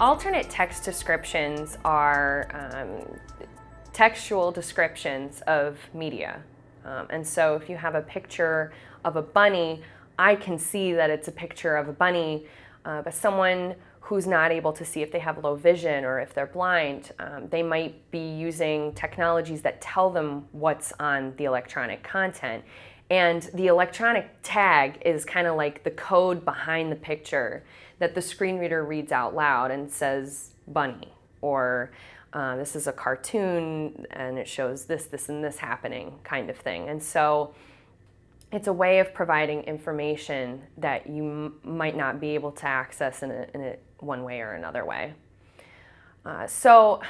Alternate text descriptions are um, textual descriptions of media. Um, and so if you have a picture of a bunny, I can see that it's a picture of a bunny, uh, but someone who's not able to see if they have low vision or if they're blind, um, they might be using technologies that tell them what's on the electronic content. And the electronic tag is kind of like the code behind the picture that the screen reader reads out loud and says bunny or uh, this is a cartoon and it shows this, this, and this happening kind of thing. And so it's a way of providing information that you might not be able to access in, a, in a one way or another way. Uh, so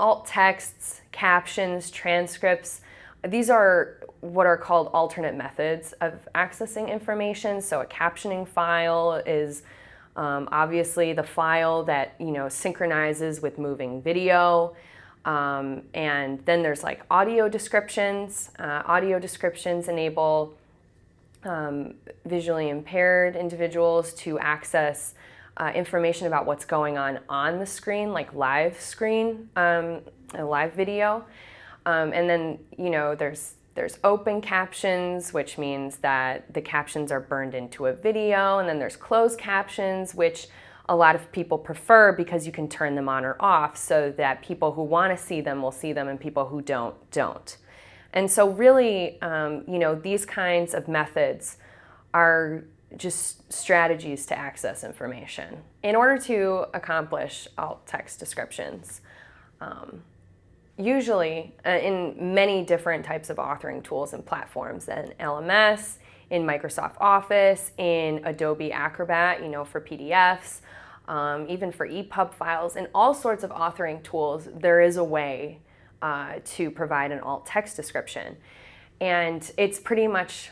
alt texts, captions, transcripts, these are what are called alternate methods of accessing information. So a captioning file is um, obviously the file that you know synchronizes with moving video. Um, and then there's like audio descriptions. Uh, audio descriptions enable um, visually impaired individuals to access uh, information about what's going on on the screen, like live screen, um, a live video. Um, and then, you know, there's there's open captions, which means that the captions are burned into a video, and then there's closed captions, which a lot of people prefer because you can turn them on or off so that people who want to see them will see them and people who don't, don't. And so really, um, you know, these kinds of methods are just strategies to access information. In order to accomplish alt text descriptions, um, usually uh, in many different types of authoring tools and platforms in LMS, in Microsoft Office, in Adobe Acrobat, you know, for PDFs, um, even for EPUB files, and all sorts of authoring tools, there is a way uh, to provide an alt text description. And it's pretty much,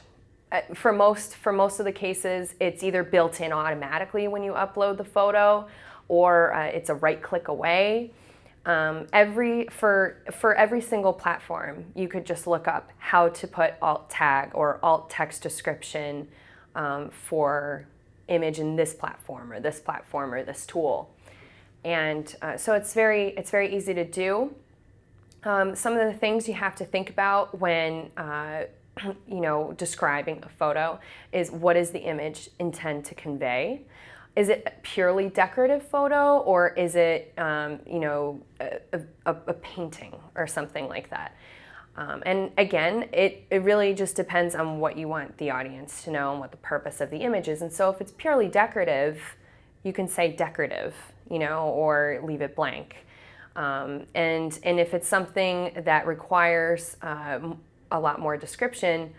uh, for most, for most of the cases, it's either built in automatically when you upload the photo, or uh, it's a right click away. Um, every for for every single platform, you could just look up how to put alt tag or alt text description um, for image in this platform or this platform or this tool, and uh, so it's very it's very easy to do. Um, some of the things you have to think about when uh, you know describing a photo is what is the image intend to convey is it a purely decorative photo or is it, um, you know, a, a, a, painting or something like that? Um, and again, it, it really just depends on what you want the audience to know and what the purpose of the image is. And so if it's purely decorative, you can say decorative, you know, or leave it blank. Um, and, and if it's something that requires uh, a lot more description,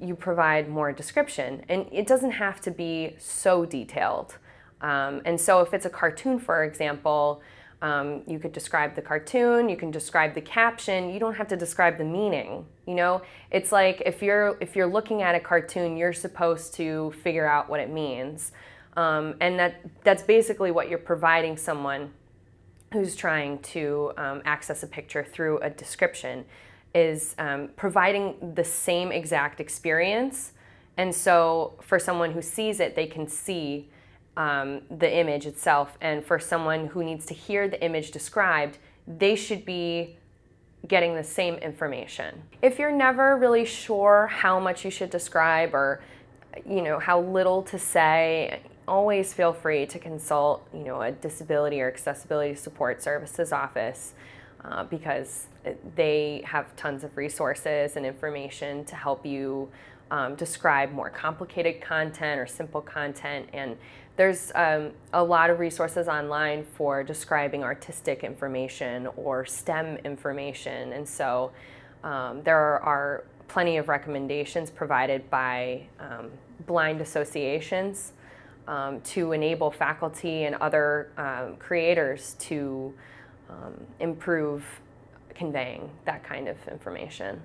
you provide more description. And it doesn't have to be so detailed. Um, and so if it's a cartoon, for example, um, you could describe the cartoon, you can describe the caption, you don't have to describe the meaning, you know? It's like if you're, if you're looking at a cartoon, you're supposed to figure out what it means. Um, and that, that's basically what you're providing someone who's trying to um, access a picture through a description is um, providing the same exact experience. And so for someone who sees it, they can see um, the image itself. And for someone who needs to hear the image described, they should be getting the same information. If you're never really sure how much you should describe or you know how little to say, always feel free to consult you know a disability or accessibility support services office uh, because they have tons of resources and information to help you um, describe more complicated content or simple content. And there's um, a lot of resources online for describing artistic information or STEM information. And so um, there are plenty of recommendations provided by um, blind associations um, to enable faculty and other um, creators to um, improve conveying that kind of information.